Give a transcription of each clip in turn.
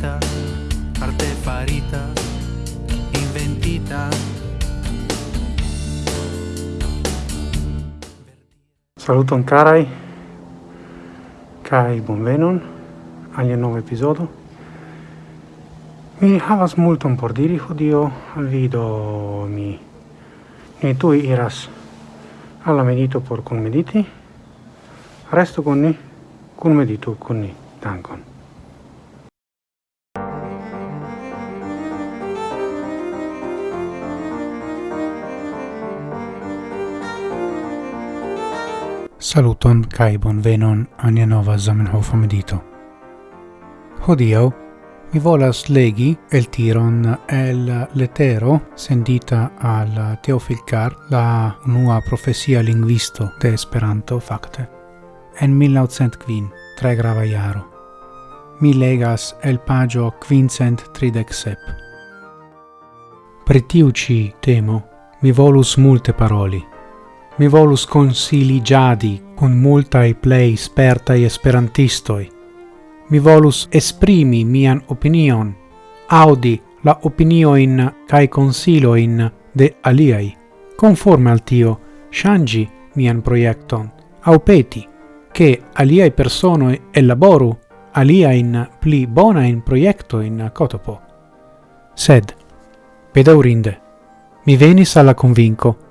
farita arte farita, inventita. Saluton carai, kai bonvenon alia nova episodio Mi havas multon por diri hodio al mi mi tu iras alla medito por con mediti Resto con ni, conmeditu con ni. Dankon. Saluton kai bonvenon ania nova Zamenhof medito. Hodio mi volas legi el tiron el letero sendita al Teofil Kar, la unua profesia linguisto de Esperanto fakte. En 1900 tre grava iaro. Mi legas el pagio quincent tridec sep. Per temo mi volus multe paroli, mi volus consili giadi cun multae plei spertai esperantistoi. Mi volus esprimi mian opinion, audi la opinio in kai cae consiloin de aliai. Conforme al tio, shangi mian proiecton, au peti, che aliai personoi elaboru aliain pli bona in proiecto in cotopo. Sed, pedaurinde, mi venis alla convinco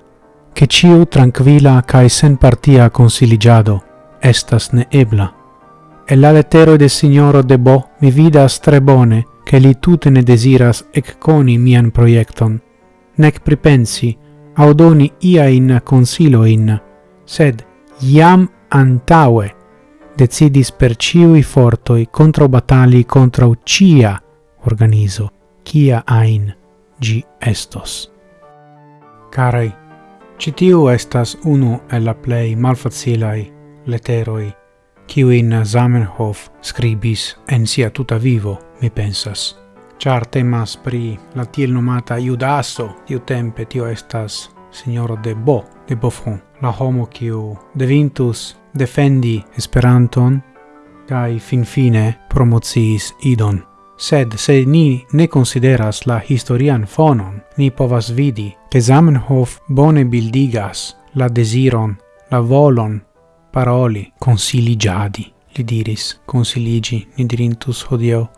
che ciu tranquilla cae sen partia consiligiado estas neebla. E la lettero de signoro de Bo mi vidas tre bone che li tutte ne desiras ecconi mian proiecton, nec pripensi, audoni ia in consilo in, sed iam antaue decidis per ciui fortoi contro batali contra cia organizo, cia ain gi estos. Carai, Citiu estas unu el la plei malfacilai leteroi, kiuin Zamenhof scribis en sia tuta vivo, mi pensas. Char temas pri la tiel nomata Iudaso, tiu tempe tio estas signoro de Bo, de Beaufort, la homo kiu devintus defendi Esperanton, kai finfine promociis idon sed se ni ne consideras la historian fonon, ni povas vidi che Zamenhof bone bildigas la desiron, la volon, paroli, consiligiadi, li diris, consiligi, ni dirintus hodio,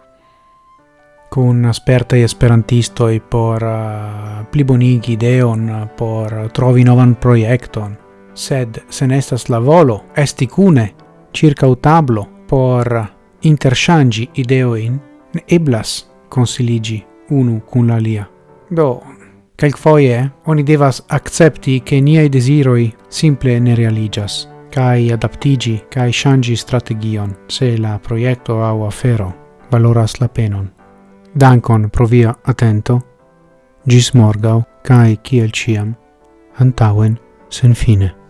cun esperantisto e por uh, plibonigi ideon, por trovi novan proiecton, sed se nestas la volo, esti cune, circa utablo, por interchangi ideoin, ne eblas consiligi unu cun l'alia. Do, Calcfoie oni devas accepti che niai desiroi simple ne realigas, cae adaptigi, cae shangi strategion, se la proiecto au afero valoras la penon. Dankon pro via atento, gis morgau, cae ciel ciam, antauen sen fine.